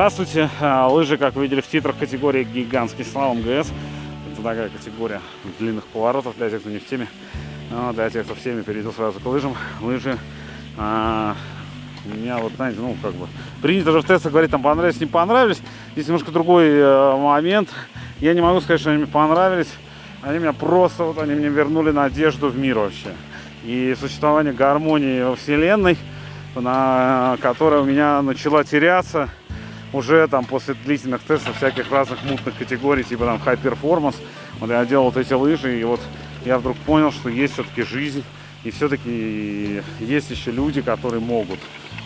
Здравствуйте! А, лыжи, как вы видели в титрах, категории гигантский слалом ГС. Это такая категория длинных поворотов для тех, кто не в теме. Но для тех, кто в теме, перейду сразу к лыжам. Лыжи а, у меня вот, знаете, ну, как бы, принято же в тестах говорить, там, понравились, не понравились. Здесь немножко другой э, момент. Я не могу сказать, что они мне понравились. Они меня просто, вот, они мне вернули надежду в мир вообще. И существование гармонии во Вселенной, на, которая у меня начала теряться уже там после длительных тестов всяких разных мутных категорий, типа там high performance, вот я делал вот эти лыжи, и вот я вдруг понял, что есть все-таки жизнь, и все-таки есть еще люди, которые могут,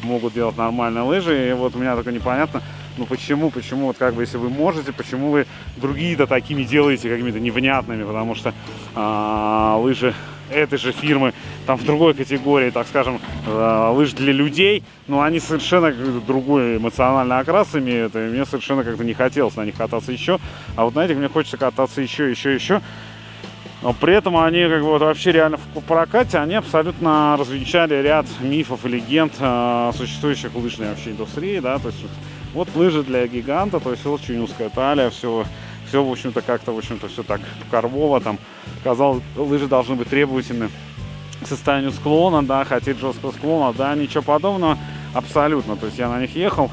могут делать нормальные лыжи, и вот у меня только непонятно, ну почему, почему, вот как бы, если вы можете, почему вы другие-то такими делаете, какими-то невнятными, потому что а, лыжи этой же фирмы, там в другой категории, так скажем, э, лыж для людей, но они совершенно другой эмоциональный окрас имеют, и мне совершенно как-то не хотелось на них кататься еще, а вот на этих мне хочется кататься еще, еще, еще. Но при этом они как бы вот вообще реально в прокате, они абсолютно развенчали ряд мифов и легенд, э, существующих в лыжной вообще индустрии, да, то есть вот лыжи для гиганта, то есть очень узкая талия, все все, в общем-то, как-то, в общем-то, все так корвово, там, казалось, лыжи должны быть требовательны к состоянию склона, да, хотеть жесткого склона, да, ничего подобного, абсолютно, то есть я на них ехал,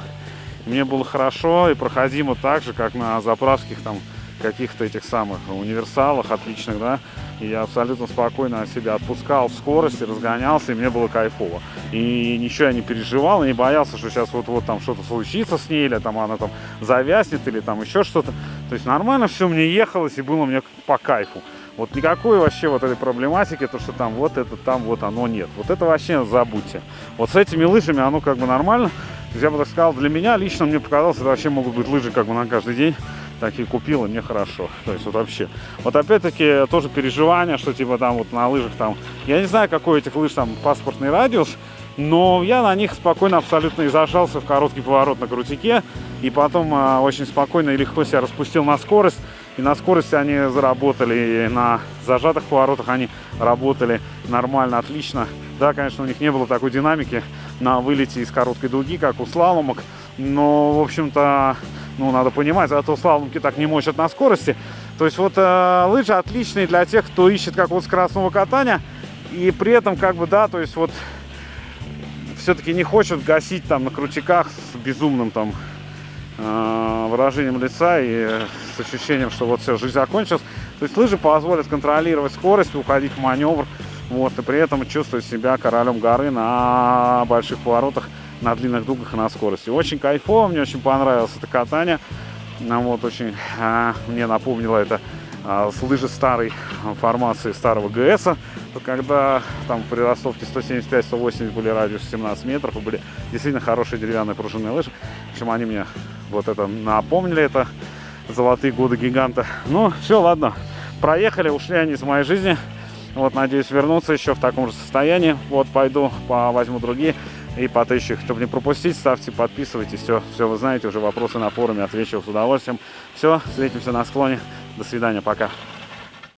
мне было хорошо и проходимо так же, как на заправских там каких-то этих самых универсалах отличных, да, и я абсолютно спокойно себя отпускал в скорости, разгонялся, и мне было кайфово. И ничего я не переживал, не боялся, что сейчас вот-вот там что-то случится с ней, или там она там завязнет, или там еще что-то. То есть нормально все мне ехалось, и было мне по кайфу. Вот никакой вообще вот этой проблематики, то что там вот это, там вот оно нет. Вот это вообще забудьте. Вот с этими лыжами оно как бы нормально. Я бы так сказал, для меня лично мне показалось, это вообще могут быть лыжи как бы на каждый день такие купил, и мне хорошо. То есть вот вообще. Вот опять-таки тоже переживание, что типа там вот на лыжах там, я не знаю, какой у этих лыж там паспортный радиус, но я на них спокойно абсолютно и зажался в короткий поворот на крутике, и потом э, очень спокойно и легко себя распустил на скорость, и на скорости они заработали, и на зажатых поворотах они работали нормально, отлично. Да, конечно, у них не было такой динамики на вылете из короткой дуги, как у слаломок, но, в общем-то, ну, надо понимать, зато слаломки так не мочат на скорости. То есть вот э, лыжи отличные для тех, кто ищет как вот скоростного катания, и при этом, как бы, да, то есть вот все-таки не хочет гасить там на крутиках с безумным там э, выражением лица и с ощущением, что вот все, жизнь закончилась. То есть лыжи позволят контролировать скорость, уходить в маневр, вот, и при этом чувствовать себя королем горы на больших поворотах на длинных дугах и на скорости. Очень кайфово, мне очень понравилось это катание. Нам вот очень а, мне напомнило это а, с лыжи старой формации старого ГС, когда там при ростовке 175-180 были радиус 17 метров, и были действительно хорошие деревянные пружинные лыжи. В общем, они мне вот это напомнили, это золотые годы гиганта. Ну, все, ладно, проехали, ушли они из моей жизни. Вот, надеюсь, вернуться еще в таком же состоянии. Вот, пойду, возьму другие и их. Чтобы не пропустить, ставьте, подписывайтесь. Все, все вы знаете, уже вопросы на форуме отвечу с удовольствием. Все, встретимся на склоне. До свидания, пока.